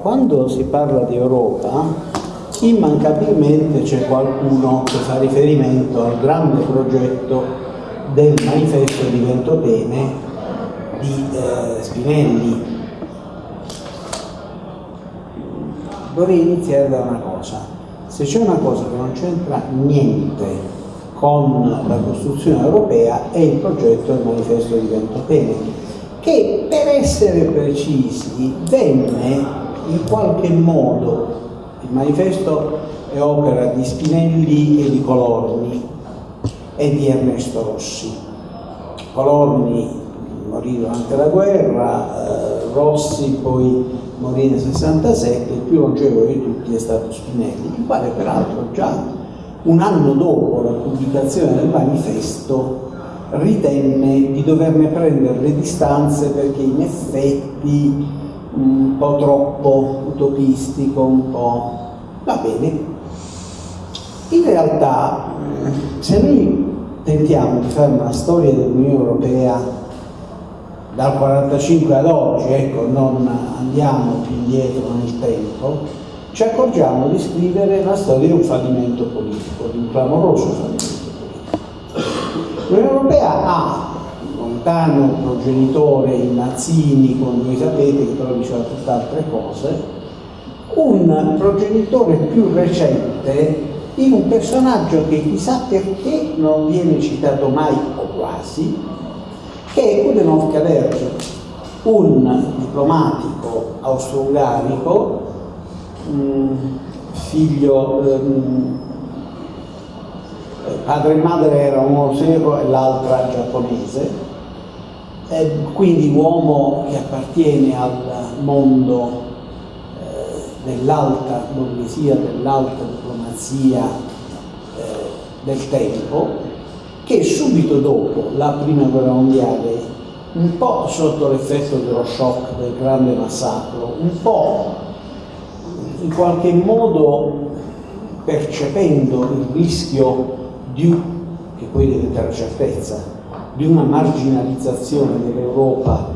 quando si parla di Europa, immancabilmente c'è qualcuno che fa riferimento al grande progetto del manifesto di Ventotene di eh, Spinelli. Vorrei iniziare da una cosa. Se c'è una cosa che non c'entra niente con la costruzione europea è il progetto del manifesto di Ventotene, che per essere precisi venne in qualche modo il manifesto è opera di Spinelli e di Colorni e di Ernesto Rossi. Colorni morì durante la guerra, eh, Rossi poi morì nel 67, il più longevo di tutti è stato Spinelli, il quale peraltro già un anno dopo la pubblicazione del manifesto ritenne di doverne prendere le distanze perché in effetti un po' troppo utopistico, un po'... va bene. In realtà, se noi tentiamo di fare una storia dell'Unione Europea dal 1945 ad oggi, ecco, non andiamo più indietro nel tempo, ci accorgiamo di scrivere la storia di un fallimento politico, di un clamoroso fallimento politico. L'Unione Europea ha lontano progenitore in Mazzini, come voi sapete, che però diceva tutt'altre cose, un progenitore più recente in un personaggio che chissà perché non viene citato mai o quasi, che è Udenov Kalergi, un diplomatico austro-ungarico, figlio, ehm, padre e madre erano uno serbo e l'altra giapponese, eh, quindi uomo che appartiene al mondo eh, dell'alta borghesia, dell'alta diplomazia eh, del tempo, che subito dopo la prima guerra mondiale, un po' sotto l'effetto dello shock del grande massacro, un po' in qualche modo percependo il rischio di, che poi diventa la certezza, di una marginalizzazione dell'Europa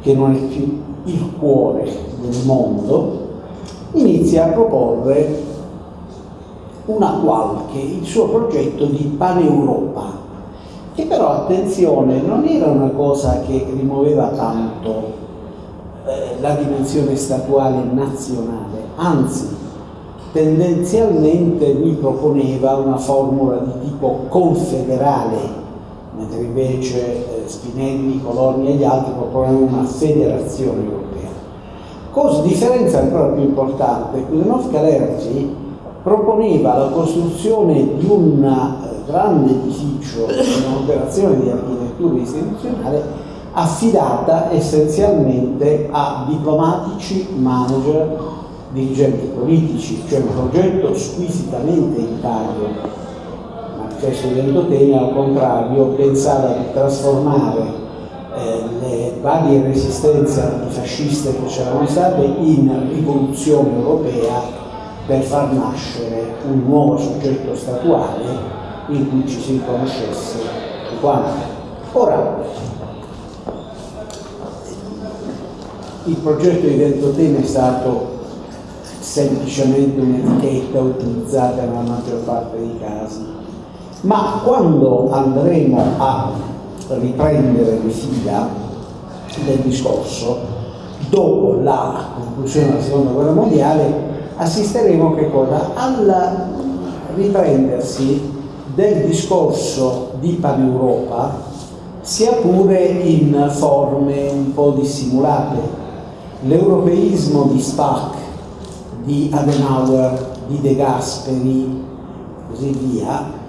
che non è più il cuore del mondo, inizia a proporre una qualche, il suo progetto di Paneuropa, che però, attenzione, non era una cosa che rimuoveva tanto eh, la dimensione statuale nazionale, anzi, tendenzialmente lui proponeva una formula di tipo confederale mentre invece eh, Spinelli, Colonni e gli altri proponevano una federazione europea. Cosa differenza ancora più importante, Kudenov Kalergi proponeva la costruzione di un eh, grande edificio, un'operazione di architettura istituzionale affidata essenzialmente a diplomatici, manager, dirigenti politici, cioè un progetto squisitamente itario stesso Ventotene al contrario pensava di trasformare eh, le varie resistenze antifasciste che c'erano state in rivoluzione europea per far nascere un nuovo soggetto statuale in cui ci si riconoscesse quanto. Ora, il progetto di Ventotene è stato semplicemente un'etichetta utilizzata nella maggior parte dei casi ma quando andremo a riprendere le fila del discorso, dopo la conclusione della seconda guerra mondiale, assisteremo al riprendersi del discorso di Paneuropa, sia pure in forme un po' dissimulate. L'europeismo di Spack, di Adenauer, di De Gasperi, così via,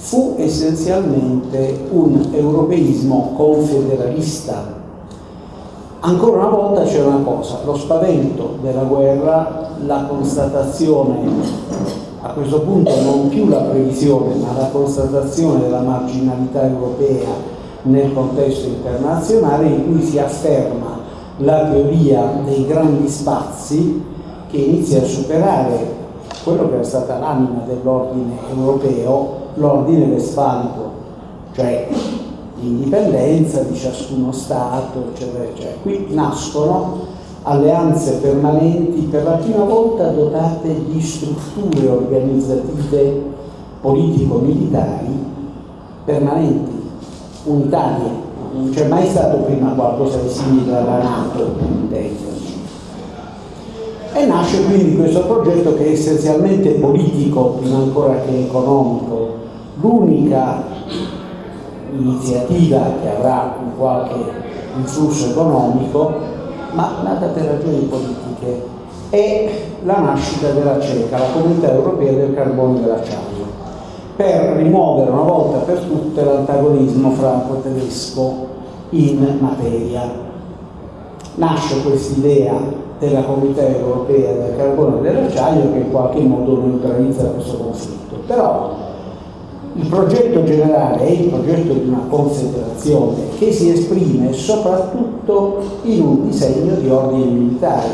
fu essenzialmente un europeismo confederalista. Ancora una volta c'è una cosa, lo spavento della guerra, la constatazione, a questo punto non più la previsione, ma la constatazione della marginalità europea nel contesto internazionale in cui si afferma la teoria dei grandi spazi che inizia a superare quello che era stata l'anima dell'ordine europeo l'ordine westfalico, cioè l'indipendenza di ciascuno Stato, eccetera, eccetera. Qui nascono alleanze permanenti per la prima volta dotate di strutture organizzative politico-militari permanenti, unitarie. Non c'è mai stato prima qualcosa di simile alla Nato, intenderci. E nasce quindi questo progetto che è essenzialmente politico, prima ancora che economico. L'unica iniziativa che avrà un qualche influsso economico, ma nata per ragioni politiche, è la nascita della CECA, la Comunità Europea del Carbone e dell'Acciaio per rimuovere una volta per tutte l'antagonismo franco-tedesco in materia. Nasce questa idea della comunità europea del carbone e dell'acciaio che in qualche modo neutralizza questo conflitto. Però il progetto generale è il progetto di una confederazione che si esprime soprattutto in un disegno di ordine militare,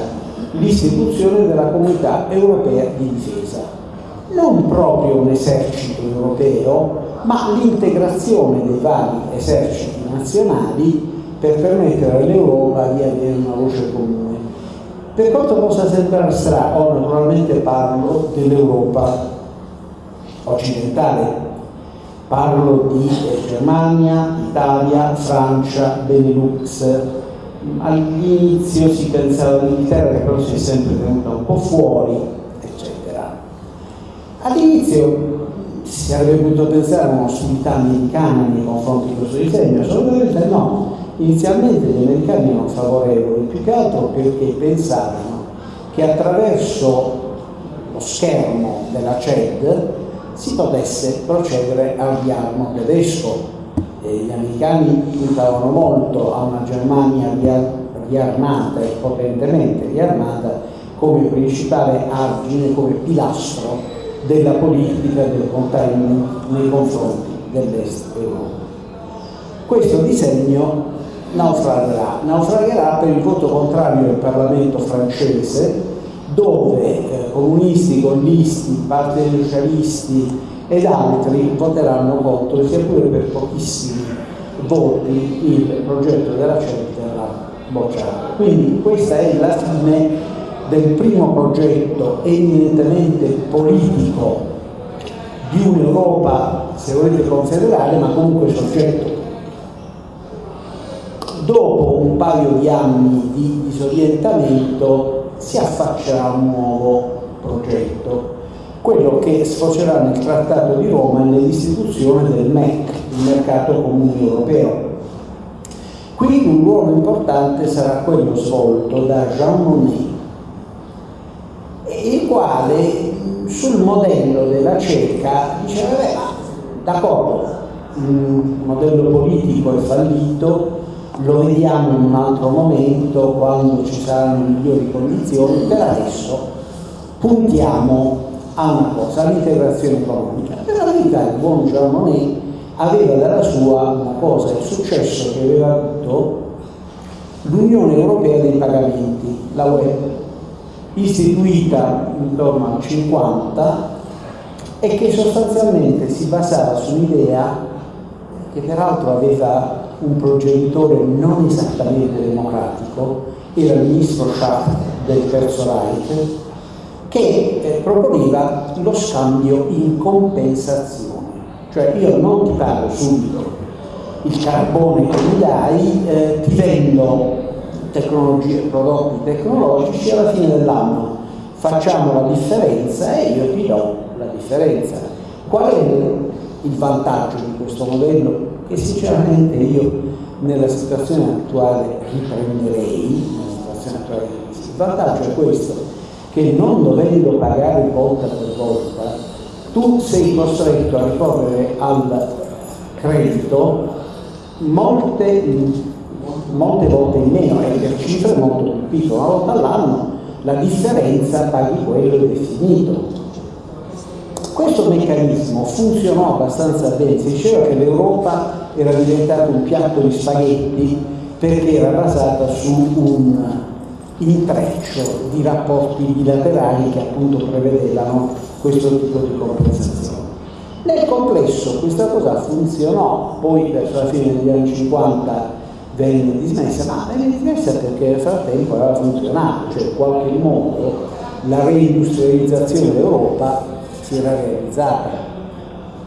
l'istituzione della comunità europea di difesa non proprio un esercito europeo, ma l'integrazione dei vari eserciti nazionali per permettere all'Europa di avere una voce comune. Per quanto possa sembrare strano, naturalmente parlo dell'Europa occidentale, parlo di eh, Germania, Italia, Francia, Benelux. All'inizio si pensava all'Inghilterra che però si è sempre tenuta un po' fuori, All'inizio si sarebbe potuto pensare a un'ostilità americana nei confronti di questo disegno, assolutamente no. Inizialmente gli americani erano favorevoli, più che altro perché pensavano che attraverso lo schermo della CED si potesse procedere al riarmo tedesco. E gli americani puntavano molto a una Germania riarmata e potentemente riarmata come principale argine, come pilastro della politica del containment nei confronti dell'est Europa. Questo disegno naufragherà, naufragherà per il voto contrario del Parlamento francese dove eh, comunisti, gollisti, partiti socialisti ed altri voteranno contro, sia pure per pochissimi voti, il progetto della CED verrà bocciato. Quindi questa è la fine del primo progetto eminentemente politico di un'Europa, se volete, confederale, ma comunque soggetto. Dopo un paio di anni di disorientamento si affaccerà un nuovo progetto, quello che sfocerà nel Trattato di Roma e nell'istituzione del MEC, il Mercato Comune Europeo. Qui un ruolo importante sarà quello svolto da Jean Monnet, il quale sul modello della CECA diceva, beh, d'accordo, il modello politico è fallito, lo vediamo in un altro momento quando ci saranno migliori condizioni, per adesso puntiamo a una cosa, all'integrazione economica. Per la verità il buon Jean Monnet aveva dalla sua una cosa, il successo che aveva avuto l'Unione Europea dei pagamenti, la web istituita intorno al 50 e che sostanzialmente si basava su un'idea che peraltro aveva un progenitore non esattamente democratico, era il ministro Schaff del Terzo Reich, che eh, proponeva lo scambio in compensazione, cioè io non ti pago subito. Il carbone che mi dai, eh, ti vendo tecnologie, prodotti tecnologici alla fine dell'anno. Facciamo la differenza e io ti do la differenza. Qual è il vantaggio di questo modello? Che sinceramente io nella situazione attuale riprenderei, nella situazione attuale il vantaggio è questo, che non dovendo pagare volta per volta, tu sei costretto a ricorrere al credito molte molte volte in meno e per cifre molto più piccole, una volta all'anno la differenza paghi quello ed è finito. Questo meccanismo funzionò abbastanza bene, si diceva che l'Europa era diventata un piatto di spaghetti perché era basata su un intreccio di rapporti bilaterali che appunto prevedevano questo tipo di compensazione. Nel complesso questa cosa funzionò, poi verso la fine degli anni 50 venne dismessa, ma venne dismessa perché nel frattempo aveva funzionato, cioè in qualche modo la reindustrializzazione d'Europa si era realizzata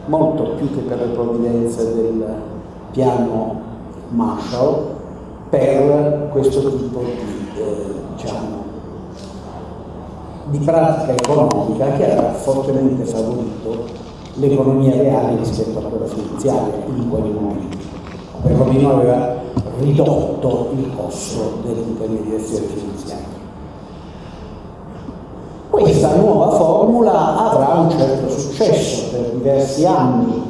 molto più che per le provvidenze del piano Marshall per questo tipo di, eh, diciamo, di pratica economica che aveva fortemente favorito l'economia reale rispetto a quella finanziaria in quel momento, perlomeno aveva ridotto il costo dell'intermediazione finanziaria. Questa nuova formula avrà un certo successo per diversi anni,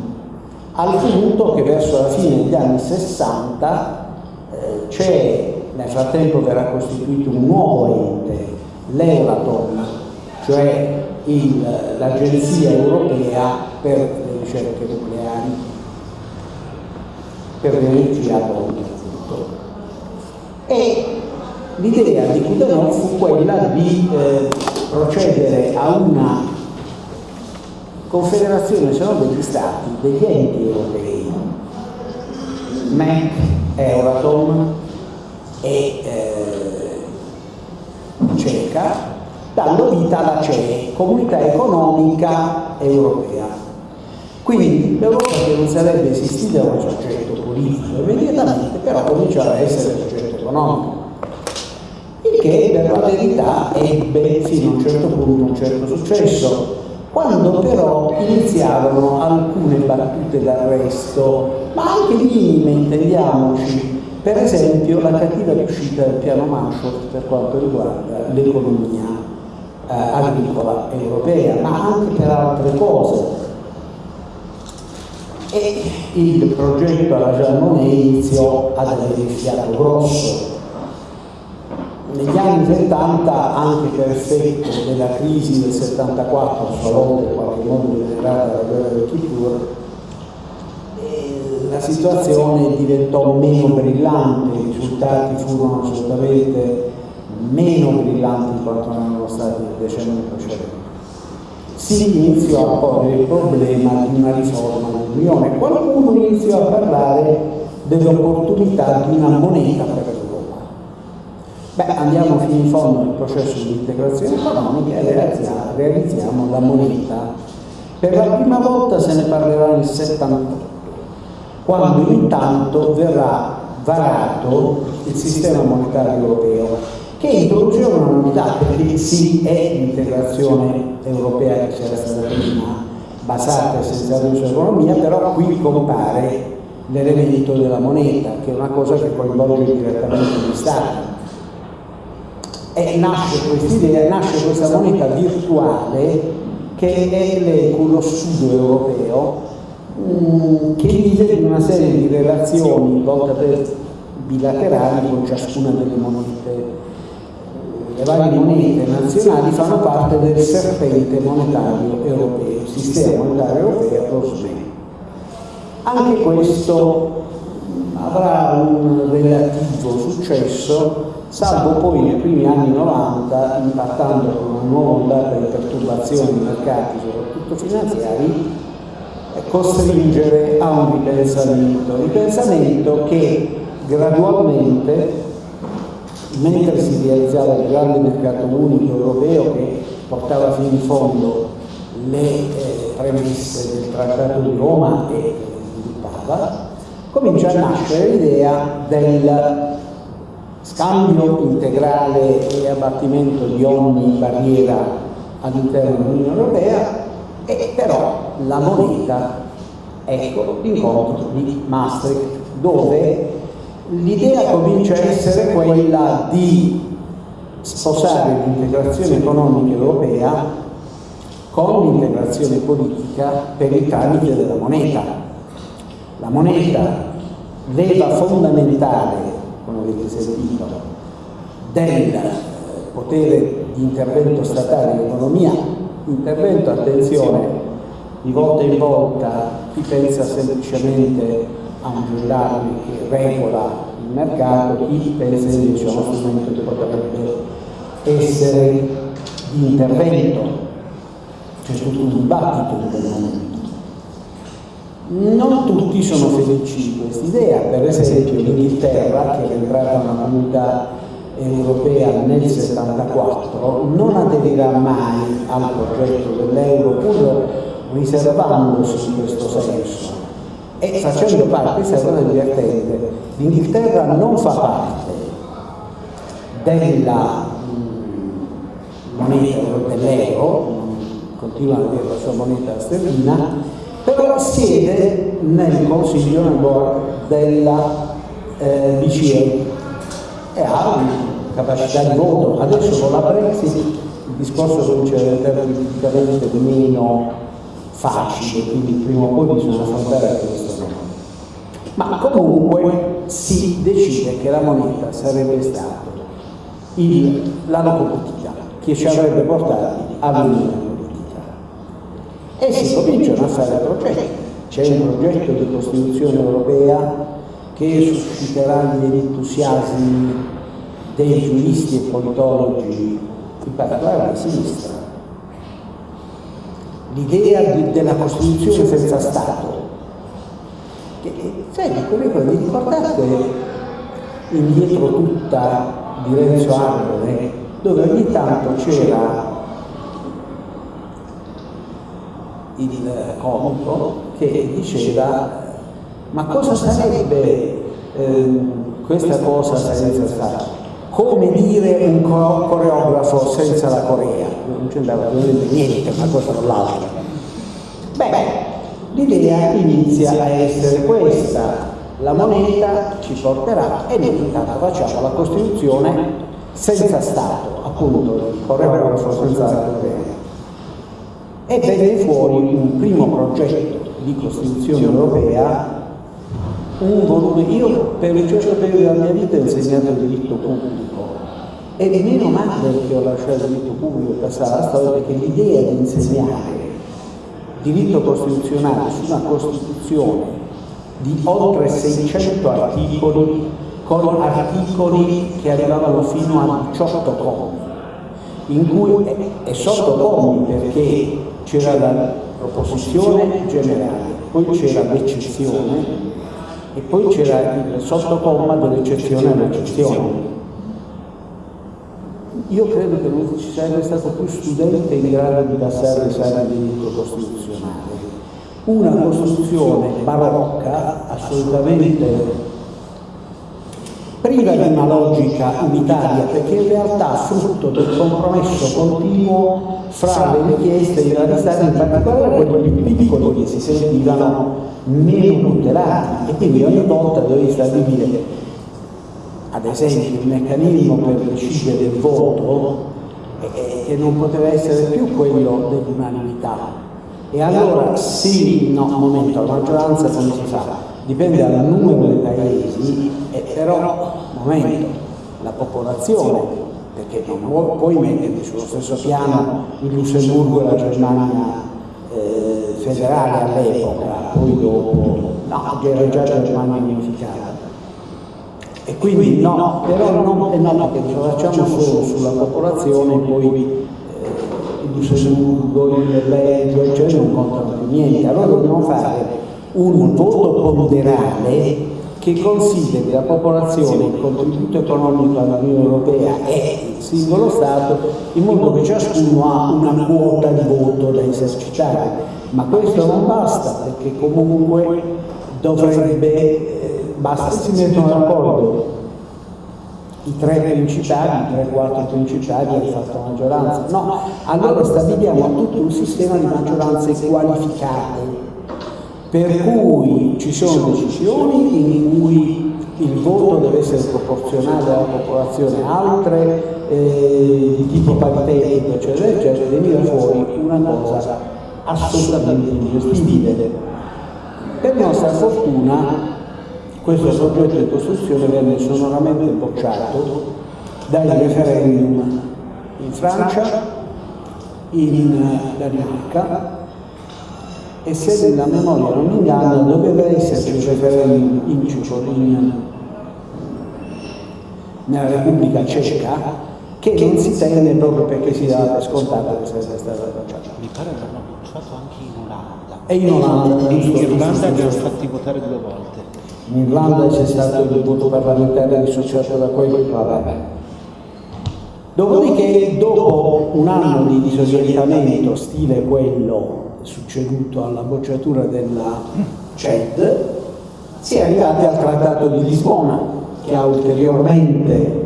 al punto che verso la fine degli anni 60 eh, c'è, nel frattempo verrà costituito un nuovo ente, l'Euratom, cioè l'Agenzia Europea per le ricerche nucleari, per l'energia atomica. E l'idea di Kudanov fu quella di eh, procedere a una confederazione se non degli stati, degli enti europei, MEC, Euratom e eh, CECA, dando vita alla CE, Comunità Economica Europea. Quindi l'Europa che non sarebbe esistita come soggetto politico immediatamente, però cominciava a essere soggetto economico che per la verità ebbe fino a un certo punto un certo successo. Quando però iniziarono alcune battute d'arresto, ma anche minime, intendiamoci, per esempio la cattiva riuscita del piano Marshall per quanto riguarda l'economia eh, agricola europea, ma anche per altre cose. E il progetto alla Jean iniziò ad avere fiato grosso, negli anni 70, anche per effetto della crisi del 74, a in qualche modo generata dalla guerra del Kippur, eh, la situazione diventò meno brillante, i risultati furono assolutamente meno brillanti di quanto erano stati nel decennio precedente. Si iniziò a porre il problema di una riforma dell'Unione. Qualcuno iniziò a parlare dell'opportunità di una moneta per Beh, andiamo fino in fondo nel processo di integrazione economica e realizziamo la moneta. Per la prima volta se ne parlerà nel 78, quando intanto verrà varato il sistema monetario europeo, che introduce una novità, perché sì è l'integrazione europea che c'era stata prima, basata essenzialmente sull'economia, però qui compare l'elemento della moneta, che è una cosa che coinvolge direttamente gli Stati e nasce questa idea, nasce questa moneta virtuale che è l'ECU, lo europeo, mm, che vive in una serie di relazioni volte per bilaterali con ciascuna delle monete. Le varie monete nazionali fanno parte del serpente monetario europeo, il sistema monetario europeo, lo. Anche questo avrà un relativo successo salvo poi nei primi anni 90, impattando con una nuova ondata di perturbazioni nei mercati, soprattutto finanziari, costringere a un ripensamento, ripensamento che gradualmente, mentre si realizzava il grande mercato unico europeo che portava fino in fondo le eh, premesse del Trattato di Roma e sviluppava, comincia a nascere l'idea del scambio integrale e abbattimento di ogni barriera all'interno dell'Unione Europea e però la moneta, ecco l'incontro di Maastricht, dove l'idea comincia a essere quella di sposare l'integrazione economica europea con l'integrazione politica per il tramite della moneta. La moneta leva fondamentale come avete sentito, del potere di intervento statale in economia, intervento, attenzione, di volta in volta chi pensa semplicemente a un gendarme che regola il mercato, chi pensa invece a uno strumento che potrebbe essere di intervento, c'è tutto un dibattito in quel momento. Non tutti sono felici di questa idea, per esempio l'Inghilterra, che è entrata nella comunità europea nel 1974, non aderirà mai al progetto dell'euro pur riservandosi in questo senso. E facendo parte, questa è una divertente, l'Inghilterra non fa parte della mm, moneta dell'euro, continua a avere la sua moneta sterlina, però siede nel consiglio nel board della eh, BCE e ha una capacità di voto. Adesso con la Brexit il discorso comincia a diventare politicamente meno facile, quindi prima o poi bisogna affrontare questo no. Ma comunque si decide che la moneta sarebbe stata la locomotiva che ci avrebbe portati all'Unione e si cominciano a fare progetti. C'è un progetto di Costituzione europea che susciterà gli entusiasmi dei giuristi e politologi, in particolare di sinistra. L'idea della Costituzione senza Stato. Che, senti, vi ricordate indietro tutta di Renzo Arbore, dove ogni tanto c'era il comico che diceva ma cosa sarebbe eh, questa cosa senza Stato? Come dire un coreografo senza la Corea? Non c'entrava niente una cosa con l'altra. Beh, l'idea inizia a essere questa, la moneta ci porterà e noi intanto facciamo la Costituzione senza Stato, appunto, il coreografo senza la Corea e venne fuori un primo progetto di Costituzione europea, un volume, io per un certo della mia vita ho insegnato il diritto pubblico. E meno male che ho lasciato il diritto pubblico per alla storia perché l'idea di insegnare diritto costituzionale su una Costituzione di oltre 600 articoli con articoli che arrivavano fino a 18 commi in cui è sotto commi perché c'era la proposizione generale, poi c'era l'eccezione e poi c'era il sottocomma dell'eccezione all'eccezione. Io credo che non ci sarebbe stato più studente in grado di passare l'esame di diritto costituzionale. Una Costituzione barocca, assolutamente priva di una logica unitaria, perché in realtà frutto del compromesso continuo fra le richieste di realizzare in particolare quelli più piccoli che si sentivano meno tutelati e quindi ogni volta dovevi stabilire ad esempio il meccanismo per decidere del voto che non poteva essere più quello dell'unanimità e allora sì, no, momento, la maggioranza come si fa? Dipende dal numero dei paesi, eh, però, momento, la popolazione perché non puoi mettere sullo stesso piano il Lussemburgo e la Germania eh, federale all'epoca, poi dopo, no, era già la Germania unificata. E quindi no, però no, eh, no perché lo facciamo solo sulla popolazione, poi eh, il Lussemburgo, il Belgio, eccetera, non contano più niente. Allora dobbiamo fare un voto ponderale che consideri la popolazione, il contributo economico all'Unione Europea e il singolo Stato in modo che ciascuno ha una quota di voto da esercitare. Ma questo non basta perché comunque dovrebbe, eh, basta si mettono d'accordo i tre principali, i tre quattro principali hanno fatto maggioranza. No, allora stabiliamo tutto un sistema di maggioranze qualificate per cui ci sono decisioni in cui il voto deve essere proporzionale alla popolazione, altre eh, di tipo paritetico, eccetera, eccetera, veniva fuori una cosa assolutamente ingestibile. Per nostra fortuna questo progetto di costruzione venne sonoramente bocciato dai referendum in Francia, in Danimarca e se la memoria non mi inganna doveva esserci un referendum in Ciucolin nella Repubblica Ceca che non si tenne proprio perché si dava per scontato che sarebbe stata bocciata. votare l'hanno bocciato anche in Olanda. E in Olanda, in Irlanda li hanno fatti votare due volte. In Irlanda c'è stato il voto parlamentare dissociato da quello in Parlamento. Dopodiché, dopo un anno di disorientamento stile quello succeduto alla bocciatura della CED, si è arrivati al Trattato di Lisbona, che ha ulteriormente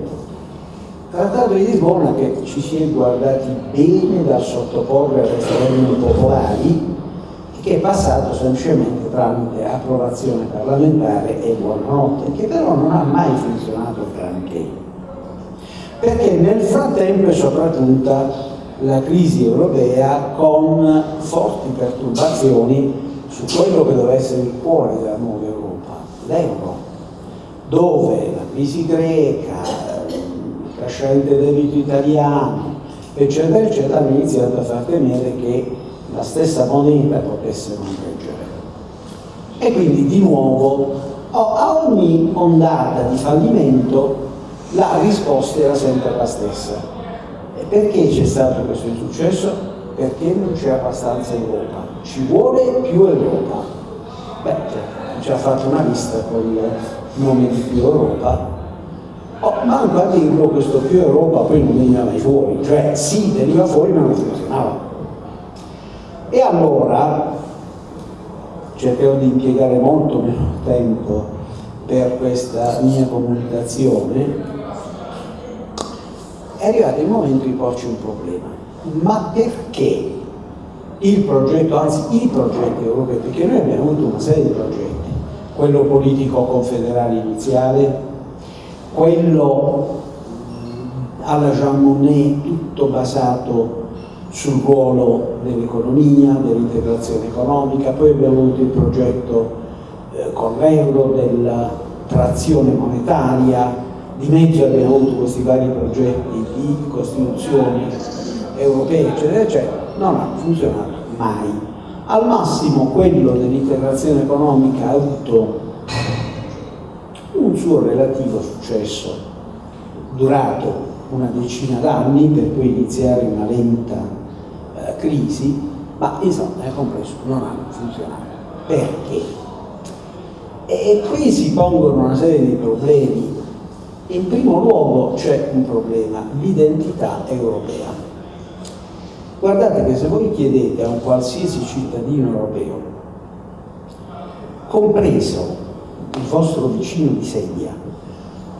Trattato di Lisbona che ci si è guardati bene da sottoporre a referendum popolari e che è passato semplicemente tramite approvazione parlamentare e buonanotte, che però non ha mai funzionato granché. Perché nel frattempo è sopraggiunta la crisi europea con forti perturbazioni su quello che doveva essere il cuore della nuova Europa, l'euro, dove la crisi greca, crescente debito italiano, eccetera, eccetera, hanno iniziato a far temere che la stessa moneta potesse non reggere. E quindi di nuovo a ogni ondata di fallimento la risposta era sempre la stessa. Perché c'è stato questo insuccesso? Perché non c'è abbastanza Europa. Ci vuole più Europa. Beh, ci ha fatto una lista con il nome di più Europa Oh, manco a dirlo questo più Europa poi non veniva mai fuori, cioè sì, veniva fuori ma non funzionava. E allora cercherò di impiegare molto meno tempo per questa mia comunicazione, è arrivato il momento di porci un problema. Ma perché il progetto, anzi i progetti europei, perché noi abbiamo avuto una serie di progetti, quello politico confederale iniziale, quello alla Jean Monnet tutto basato sul ruolo dell'economia, dell'integrazione economica, poi abbiamo avuto il progetto eh, con l'euro della trazione monetaria, di mezzo abbiamo avuto questi vari progetti di costituzioni europee, eccetera, eccetera, non ha funzionato mai. Al massimo quello dell'integrazione economica ha avuto un suo relativo successo durato una decina d'anni per poi iniziare una lenta eh, crisi, ma insomma nel complesso non hanno funzionato. Perché? E qui si pongono una serie di problemi. In primo luogo c'è un problema, l'identità europea. Guardate che se voi chiedete a un qualsiasi cittadino europeo, compreso il vostro vicino di sedia,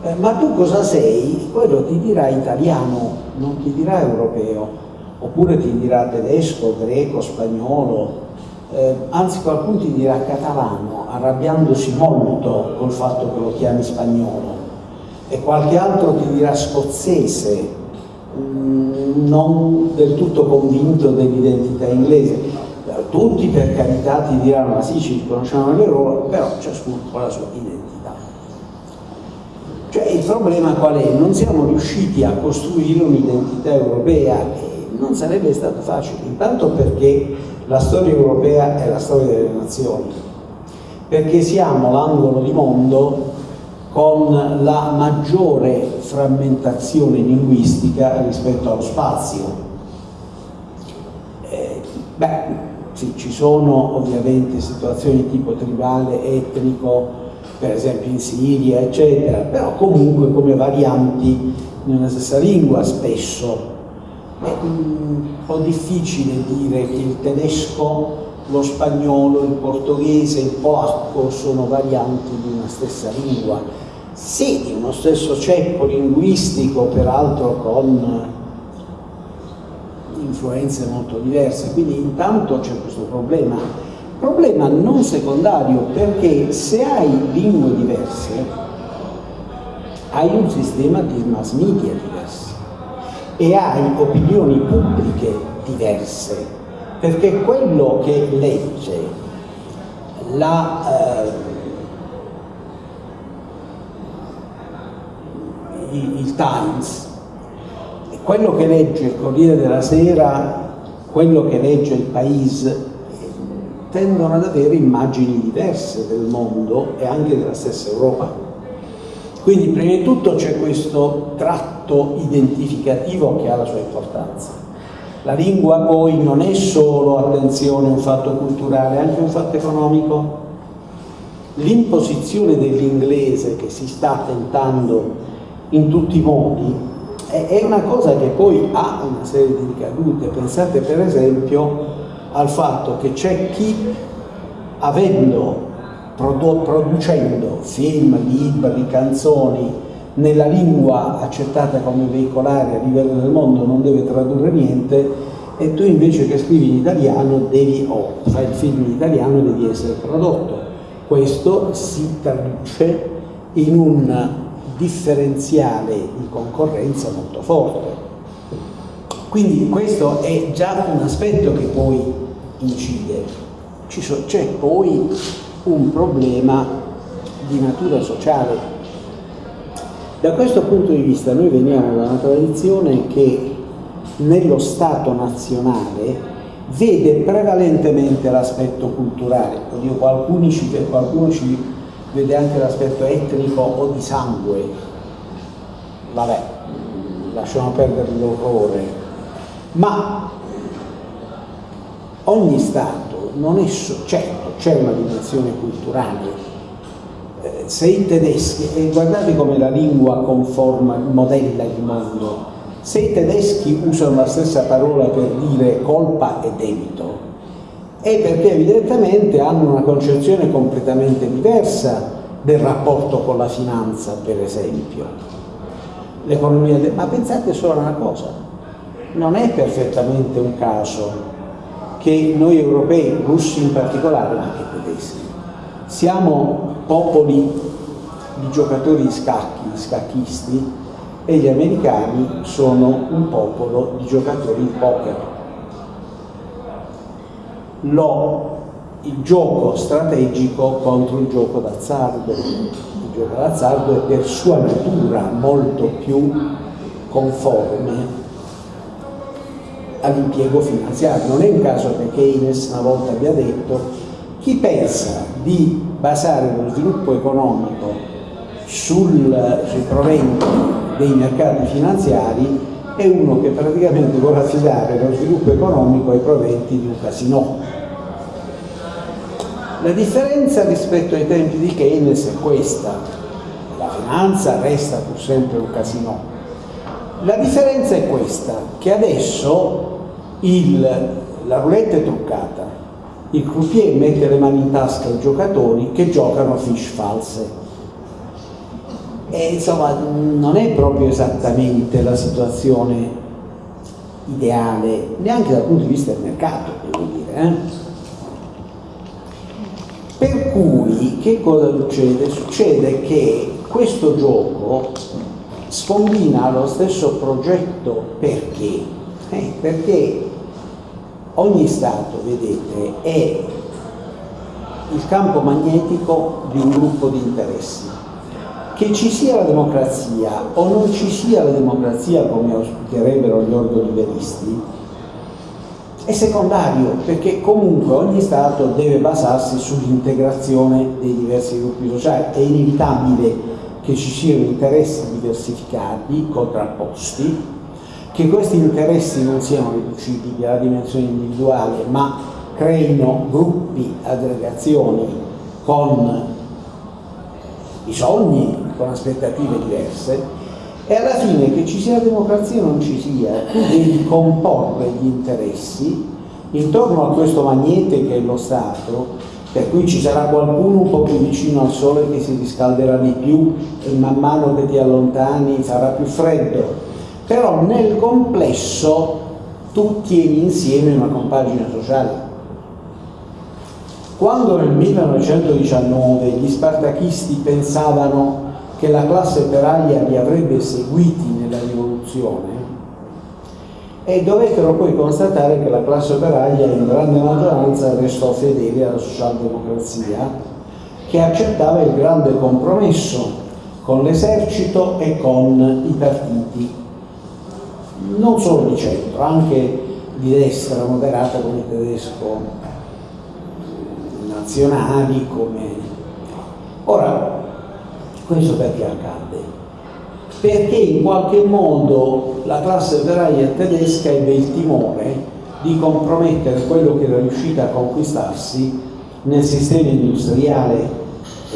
eh, ma tu cosa sei? Quello ti dirà italiano, non ti dirà europeo, oppure ti dirà tedesco, greco, spagnolo, eh, anzi qualcuno ti dirà catalano, arrabbiandosi molto col fatto che lo chiami spagnolo, e qualche altro ti dirà scozzese, mm, non del tutto convinto dell'identità inglese tutti per carità ti diranno ma sì ci conosciamo le loro però ciascuno ha la sua identità cioè il problema qual è? non siamo riusciti a costruire un'identità europea e non sarebbe stato facile intanto perché la storia europea è la storia delle nazioni perché siamo l'angolo di mondo con la maggiore frammentazione linguistica rispetto allo spazio eh, beh, sì, ci sono ovviamente situazioni tipo tribale, etnico, per esempio in Siria, eccetera, però comunque come varianti nella stessa lingua spesso. È un po' difficile dire che il tedesco, lo spagnolo, il portoghese, il polacco sono varianti di una stessa lingua. Sì, di uno stesso ceppo linguistico, peraltro con influenze molto diverse, quindi intanto c'è questo problema. Problema non secondario perché se hai lingue diverse hai un sistema di mass media diverso e hai opinioni pubbliche diverse perché quello che legge la, eh, il Times quello che legge il Corriere della Sera, quello che legge il Paese, tendono ad avere immagini diverse del mondo e anche della stessa Europa. Quindi prima di tutto c'è questo tratto identificativo che ha la sua importanza. La lingua poi non è solo, attenzione, un fatto culturale, è anche un fatto economico. L'imposizione dell'inglese che si sta tentando in tutti i modi è una cosa che poi ha una serie di ricadute. Pensate per esempio al fatto che c'è chi avendo producendo film, libri, canzoni nella lingua accettata come veicolare a livello del mondo non deve tradurre niente e tu invece che scrivi in italiano devi, o fai il film in italiano devi essere tradotto. Questo si traduce in un differenziale di concorrenza molto forte. Quindi questo è già un aspetto che poi incide. C'è poi un problema di natura sociale. Da questo punto di vista noi veniamo da una tradizione che nello Stato nazionale vede prevalentemente l'aspetto culturale, oddio qualcuno ci, qualcuno ci vede anche l'aspetto etnico o di sangue, vabbè, lasciamo perdere l'orrore, ma ogni Stato non è, certo, c'è una dimensione culturale, eh, se i tedeschi, e guardate come la lingua conforma, modella il mondo, se i tedeschi usano la stessa parola per dire colpa e debito, è perché evidentemente hanno una concezione completamente diversa del rapporto con la finanza, per esempio. L'economia, de... ma pensate solo a una cosa, non è perfettamente un caso che noi europei, russi in particolare, ma anche tedeschi, siamo popoli di giocatori di scacchi, di scacchisti, e gli americani sono un popolo di giocatori di poker. Lo, il gioco strategico contro il gioco d'azzardo. Il gioco d'azzardo è per sua natura molto più conforme all'impiego finanziario. Non è un caso che Keynes una volta abbia detto chi pensa di basare lo sviluppo economico sul, sui proventi dei mercati finanziari è uno che praticamente vuole affidare lo sviluppo economico ai proventi di un casino. La differenza rispetto ai tempi di Keynes è questa, la finanza resta pur sempre un casino. La differenza è questa, che adesso il, la roulette è truccata, il croupier mette le mani in tasca ai giocatori che giocano a fish false e insomma non è proprio esattamente la situazione ideale, neanche dal punto di vista del mercato, devo dire. Eh? Per cui che cosa succede? Succede che questo gioco scombina lo stesso progetto perché? Eh, perché ogni Stato, vedete, è il campo magnetico di un gruppo di interessi che ci sia la democrazia o non ci sia la democrazia come auspicherebbero gli ordoliberisti è secondario perché comunque ogni Stato deve basarsi sull'integrazione dei diversi gruppi sociali. È inevitabile che ci siano interessi diversificati, contrapposti che questi interessi non siano riducibili alla dimensione individuale ma creino gruppi, aggregazioni con bisogni, con aspettative diverse e alla fine che ci sia democrazia o non ci sia, tu devi comporre gli interessi intorno a questo magnete che è lo Stato, per cui ci sarà qualcuno un po' più vicino al sole che si riscalderà di più e man mano che ti allontani farà più freddo, però nel complesso tu tieni insieme una compagine sociale. Quando nel 1919 gli spartachisti pensavano che la classe operaia li avrebbe seguiti nella rivoluzione e dovettero poi constatare che la classe operaia in grande maggioranza restò fedele alla socialdemocrazia che accettava il grande compromesso con l'esercito e con i partiti. Non solo di centro, anche di destra moderata come il tedesco nazionali come... Ora, questo perché accade? perché in qualche modo la classe operaia tedesca ebbe il timore di compromettere quello che era riuscita a conquistarsi nel sistema industriale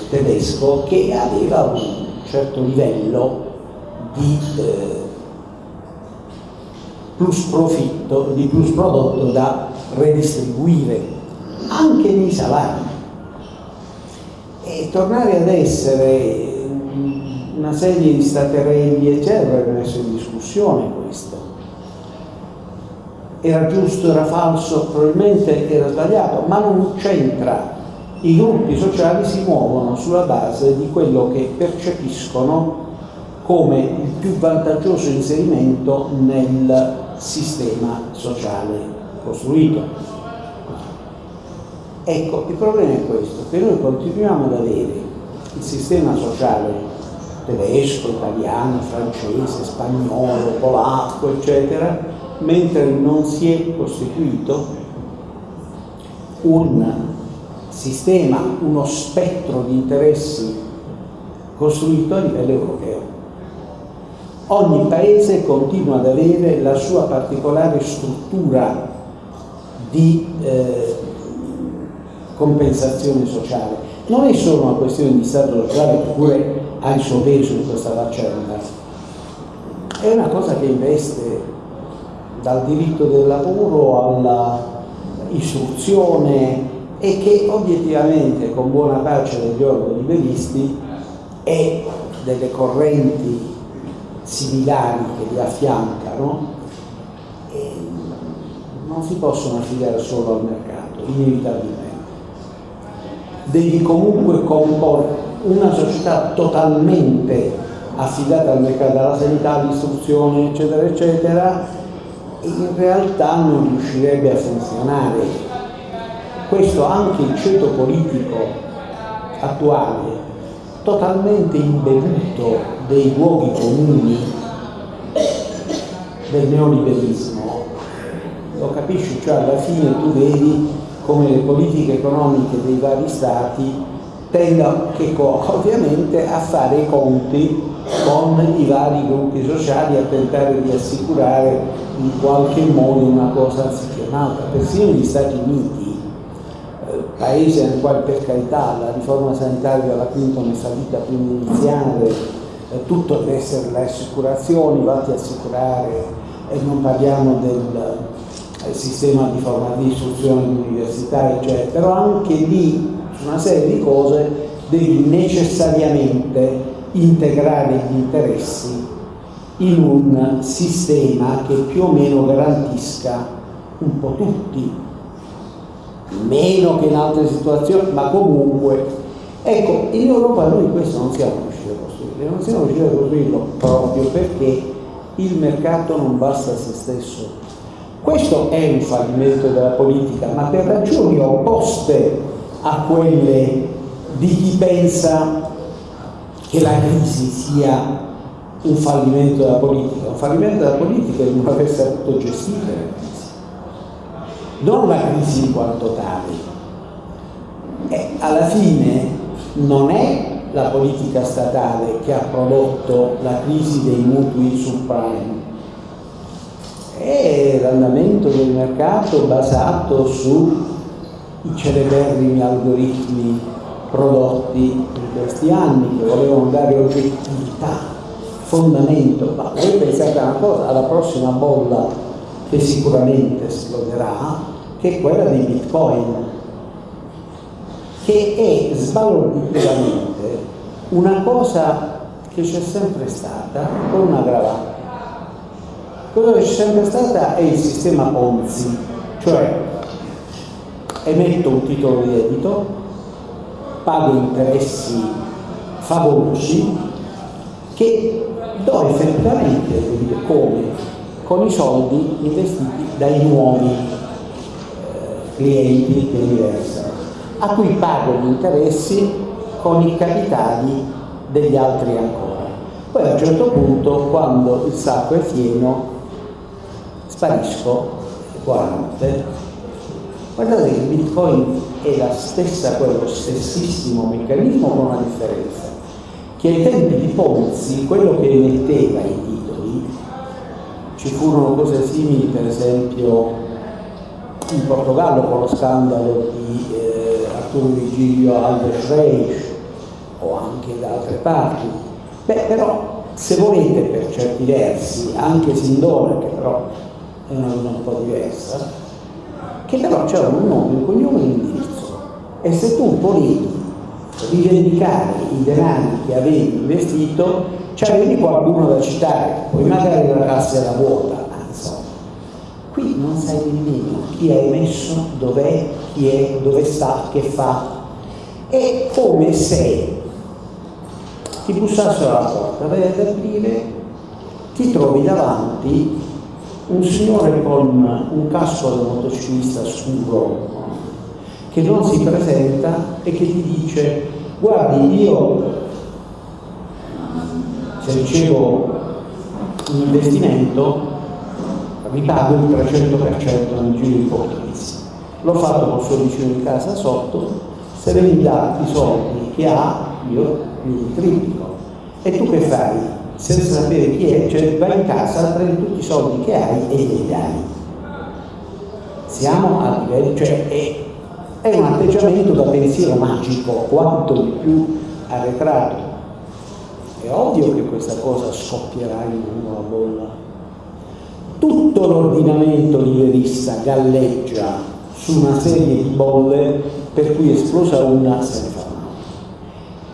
tedesco che aveva un certo livello di eh, plus profitto, di plus prodotto da redistribuire anche nei salari e tornare ad essere una serie di staterelli eccetera avrebbe messo in discussione questo era giusto, era falso, probabilmente era sbagliato, ma non c'entra. I gruppi sociali si muovono sulla base di quello che percepiscono come il più vantaggioso inserimento nel sistema sociale costruito. Ecco, il problema è questo, che noi continuiamo ad avere il sistema sociale tedesco, italiano, francese, spagnolo, polacco, eccetera, mentre non si è costituito un sistema, uno spettro di interessi costruito a livello europeo. Ogni paese continua ad avere la sua particolare struttura di eh, compensazione sociale. Non è solo una questione di Stato sociale che pure ha il suo peso in questa faccenda, è una cosa che investe dal diritto del lavoro alla istruzione e che obiettivamente con buona pace degli ordoliberisti e delle correnti similari che li affiancano non si possono affidare solo al mercato, inevitabilmente. Devi comunque comporre una società totalmente affidata al mercato, alla sanità, all'istruzione, eccetera, eccetera, in realtà non riuscirebbe a funzionare. Questo anche il ceto politico attuale, totalmente imbevuto dei luoghi comuni del neoliberismo, lo capisci? Cioè alla fine tu vedi come le politiche economiche dei vari stati tendono che, ovviamente a fare i conti con i vari gruppi sociali a tentare di assicurare in qualche modo una cosa anziché un'altra. Persino negli Stati Uniti, eh, paese nel quale per carità la riforma sanitaria della Clinton è fallita prima di iniziare, eh, tutto deve essere le assicurazioni, vatti assicurare e non parliamo del sistema di forma di istruzione dell'università, eccetera, però anche su una serie di cose devi necessariamente integrare gli interessi in un sistema che più o meno garantisca un po' tutti, meno che in altre situazioni, ma comunque. Ecco, in Europa noi questo non siamo riusciti a costruire, non siamo riusciti a costruirlo proprio perché il mercato non basta a se stesso. Questo è un fallimento della politica, ma per ragioni opposte a quelle di chi pensa che la crisi sia un fallimento della politica, un fallimento della politica è non aver saputo gestire la crisi, non la crisi in quanto tale. E alla fine non è la politica statale che ha prodotto la crisi dei mutui subprime, è l'andamento del mercato basato sui celeberrimi algoritmi prodotti in questi anni che volevano dare oggettività, fondamento, ma voi pensate una cosa, alla prossima bolla che sicuramente esploderà, che è quella dei bitcoin, che è sbalordivamente una cosa che c'è sempre stata con una gravata. Quello che c'è sempre stata è il sistema Ponzi, cioè emetto un titolo di debito, pago interessi favolosi che do effettivamente come con i soldi investiti dai nuovi eh, clienti che mi versano, a cui pago gli interessi con i capitali degli altri ancora. Poi a un certo punto, quando il sacco è pieno, sparisco, buonanotte, Guardate che il Bitcoin è la stessa, quello stessissimo meccanismo con una differenza, che ai tempi di Ponzi quello che emetteva i titoli, ci furono cose simili per esempio in Portogallo con lo scandalo di eh, Arturo Vigilio Alves Reis o anche da altre parti. Beh, però se volete per certi versi, anche Sindona, che però è una cosa un po' diversa, che però c'era un nome, un cognome e un indirizzo. E se tu volevi rivendicare i denari che avevi investito, c'avevi qualcuno da citare, poi magari la cassa era vuota, insomma. Qui non sai nemmeno chi ha emesso, dov'è, chi è, dove sta, che fa. È come se ti bussassero alla porta, vai ad aprire, ti trovi davanti un signore con un casco da motociclista scuro che non si presenta e che ti dice guardi io se ricevo un investimento vi pago il 300% nel giro di pochi mesi l'ho fatto col suo vicino di casa sotto se lei mi dà i soldi che ha io li triplico e tu che fai? Senza sapere chi è, cioè vai in casa, prendi tutti i soldi che hai e li dai siamo a livello, cioè è è un atteggiamento da pensiero magico, quanto di più arretrato. È ovvio che questa cosa scoppierà in una bolla. Tutto l'ordinamento liberista galleggia su una serie di bolle per cui esplosa una se ne fa una.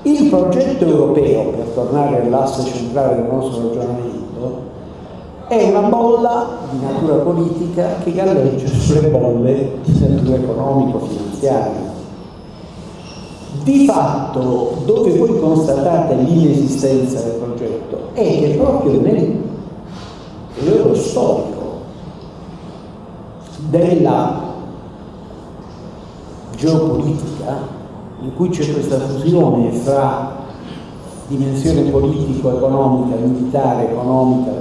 Il progetto europeo, per tornare all'asse centrale del nostro ragionamento, è una bolla di natura politica che galleggia sulle bolle di natura economico-finanziaria. Di fatto, dove voi constatate l'inesistenza del progetto è che proprio nel periodo storico della geopolitica, in cui c'è questa fusione fra dimensione politico-economica, militare, economica,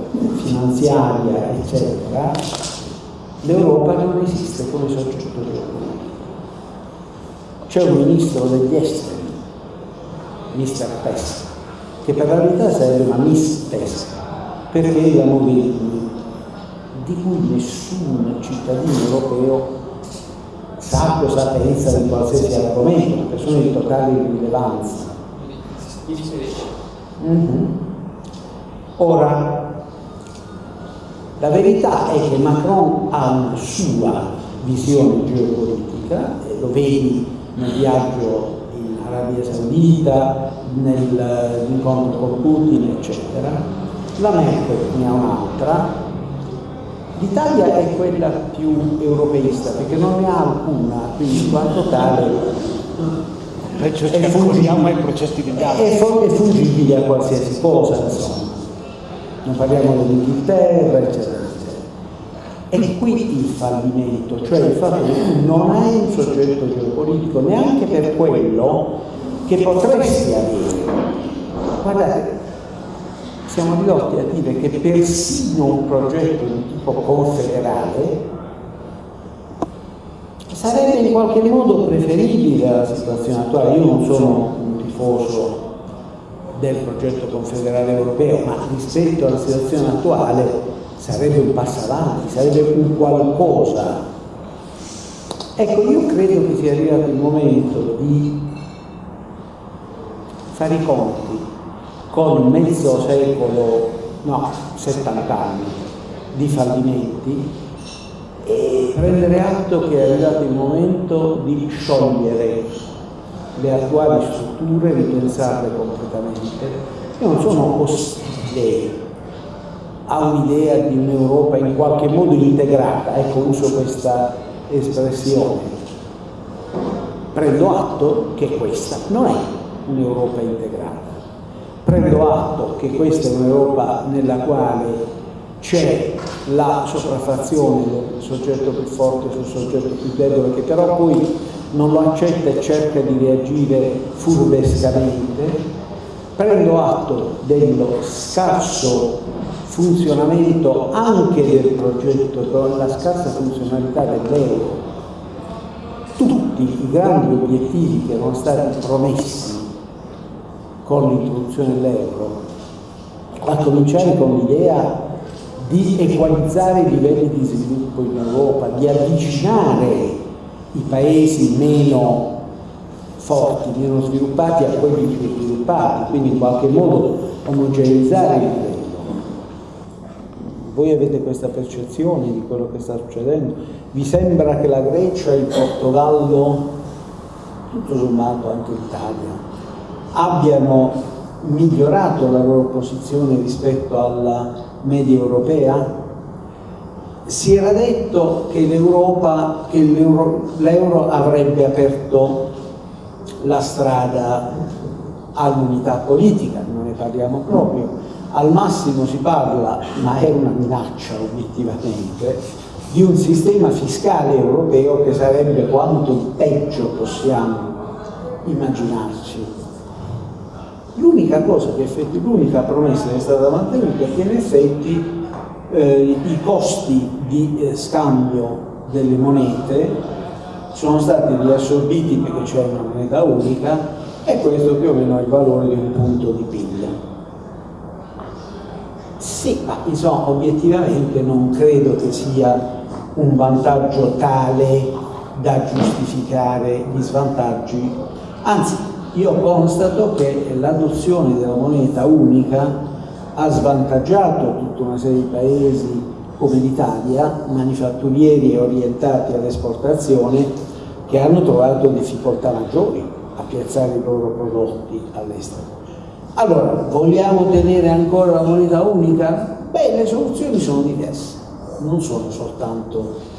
finanziaria, eccetera, l'Europa non esiste come soggetto geopolitico. C'è un ministro degli esteri, Mr. Pesca, che per la verità sarebbe una Miss Pesca, perché la Mogherini, di cui nessun cittadino europeo sa cosa pensa di qualsiasi argomento, persone di totale irrilevanza Mm -hmm. Ora, la verità è che Macron ha una sua visione geopolitica, lo vedi nel viaggio in Arabia Saudita, nell'incontro con Putin, eccetera. La Merkel ne ha un'altra. L'Italia è quella più europeista perché non ne ha alcuna, quindi in quanto tale è fungibile, processi di è, è fungibile a qualsiasi cosa, insomma. Non parliamo dell'Inghilterra, eccetera, eccetera. E qui il fallimento, cioè il fatto che tu non hai un soggetto geopolitico neanche per quello che potresti avere. Guardate, siamo ridotti a dire che persino un progetto di tipo confederale sarebbe in qualche modo preferibile alla situazione attuale. Io non sono un tifoso del progetto confederale europeo, ma rispetto alla situazione attuale sarebbe un passo avanti, sarebbe un qualcosa. Ecco, io credo che sia arrivato il momento di fare i conti con mezzo secolo, no, 70 anni di fallimenti e prendere atto che è arrivato il momento di sciogliere le attuali strutture, ripensarle completamente. Io non sono ostile a un'idea di un'Europa in qualche modo integrata, ecco uso questa espressione. Prendo atto che questa non è un'Europa integrata. Prendo atto che questa è un'Europa nella quale c'è la sopraffazione del soggetto più forte sul soggetto più debole che però poi non lo accetta e cerca di reagire furbescamente, prendo atto dello scarso funzionamento anche del progetto, la scarsa funzionalità dell'euro, tutti i grandi obiettivi che erano stati promessi con l'introduzione dell'euro, a cominciare con l'idea di equalizzare i livelli di sviluppo in Europa, di avvicinare i paesi meno forti, meno sviluppati a quelli più sviluppati, quindi in qualche modo omogeneizzare il livello. Voi avete questa percezione di quello che sta succedendo? Vi sembra che la Grecia, il Portogallo, tutto sommato anche l'Italia, abbiano migliorato la loro posizione rispetto alla media europea? Si era detto che l'euro avrebbe aperto la strada all'unità politica, non ne parliamo proprio, al massimo si parla, ma è una minaccia obiettivamente, di un sistema fiscale europeo che sarebbe quanto peggio possiamo immaginarci. L'unica cosa che effetti, l'unica promessa che è stata mantenuta è che in effetti eh, i costi di eh, scambio delle monete sono stati riassorbiti perché c'è una moneta unica e questo più o meno è il valore di un punto di PIL. Sì, ma insomma obiettivamente non credo che sia un vantaggio tale da giustificare gli svantaggi, anzi io constato che l'adozione della moneta unica ha svantaggiato tutta una serie di paesi come l'Italia, manifatturieri orientati all'esportazione, che hanno trovato difficoltà maggiori a piazzare i loro prodotti all'estero. Allora, vogliamo tenere ancora la moneta unica? Beh, le soluzioni sono diverse, non sono soltanto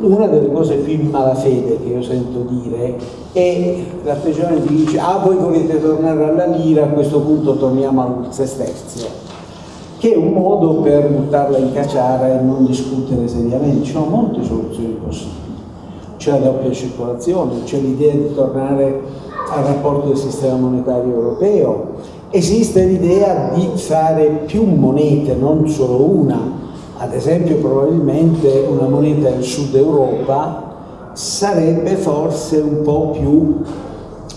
una delle cose più in malafede che io sento dire è l'atteggiamento che dice ah voi volete tornare alla lira a questo punto torniamo al sesterzio che è un modo per buttarla in cacciara e non discutere seriamente. Ci sono molte soluzioni possibili. C'è la doppia circolazione c'è l'idea di tornare al rapporto del sistema monetario europeo. Esiste l'idea di fare più monete non solo una ad esempio probabilmente una moneta del sud Europa sarebbe forse un po' più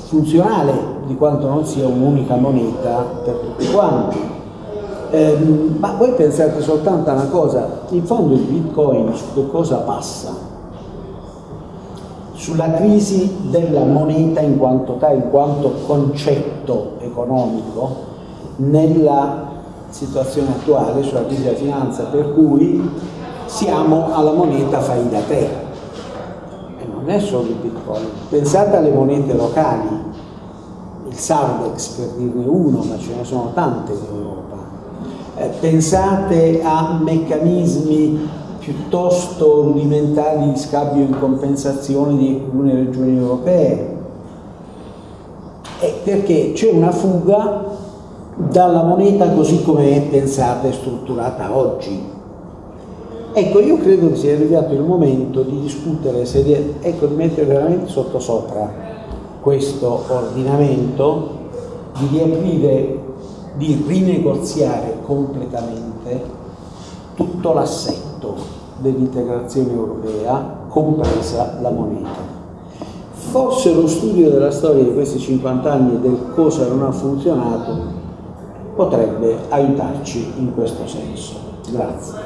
funzionale di quanto non sia un'unica moneta per tutti quanti. Eh, ma voi pensate soltanto a una cosa, in fondo il bitcoin su che cosa passa? Sulla crisi della moneta in quanto tale, in quanto concetto economico, nella situazione attuale sulla crisi della finanza, per cui siamo alla moneta fai da te. E non è solo il bitcoin. Pensate alle monete locali, il Sardex per dirne uno, ma ce ne sono tante in Europa. Eh, pensate a meccanismi piuttosto rudimentali di scambio in compensazione di alcune regioni europee. Eh, perché c'è una fuga dalla moneta così come è pensata e strutturata oggi. Ecco, io credo che sia arrivato il momento di discutere, se, ecco, di mettere veramente sotto sopra questo ordinamento, di riaprire, di rinegoziare completamente tutto l'assetto dell'integrazione europea, compresa la moneta. Forse lo studio della storia di questi 50 anni e del cosa non ha funzionato potrebbe aiutarci in questo senso. Grazie.